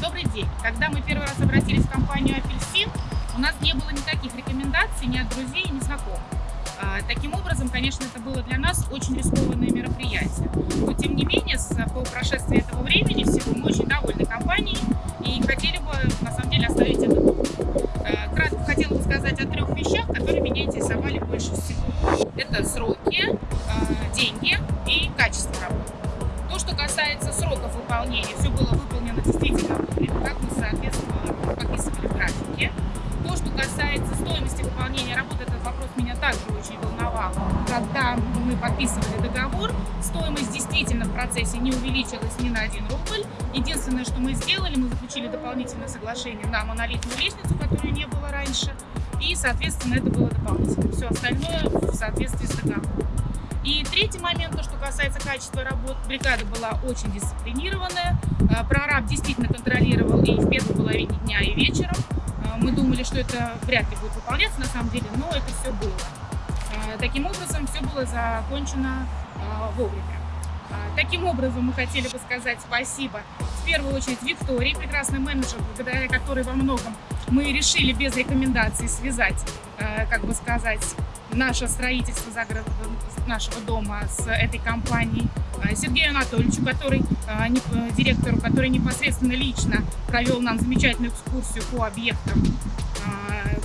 Добрый день. Когда мы первый раз обратились в компанию «Апельсин», у нас не было никаких рекомендаций ни от друзей, ни знакомых. А, таким образом, конечно, это было для нас очень рискованное мероприятие. Но, тем не менее, по прошествии этого времени всего мы очень довольны компанией и хотели бы, трех вещах, которые меня интересовали больше всего. Это сроки, а, деньги и качество работы. То, что касается сроков выполнения, все было выполнено действительно вовремя, как мы, соответственно, подписывали в графике. То, что касается стоимости выполнения работы, этот вопрос меня также очень волновал. Когда мы подписывали договор, стоимость действительно в процессе не увеличилась ни на один рубль. Единственное, что мы сделали, мы заключили дополнительное соглашение на монолитную лестницу, которой соответственно, это было дополнительно. Все остальное в соответствии с договором. И третий момент, то, что касается качества работ, бригада была очень дисциплинированная, э, прораб действительно контролировал и в первой половине дня, и вечером. Э, мы думали, что это вряд ли будет выполняться на самом деле, но это все было. Э, таким образом, все было закончено вовремя. Таким образом, мы хотели бы сказать спасибо в первую очередь Виктории, прекрасный менеджер, благодаря которой во многом мы решили без рекомендаций связать, как бы сказать, наше строительство загород нашего дома с этой компанией, а, Сергею Анатольевичу, который, э, директору, который непосредственно лично провел нам замечательную экскурсию по объектам,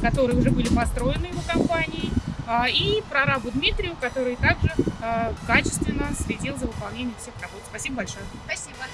которые уже были построены его компанией, и прорабу Дмитрию, который также качественно следил за выполнением всех работ. Спасибо большое. Спасибо.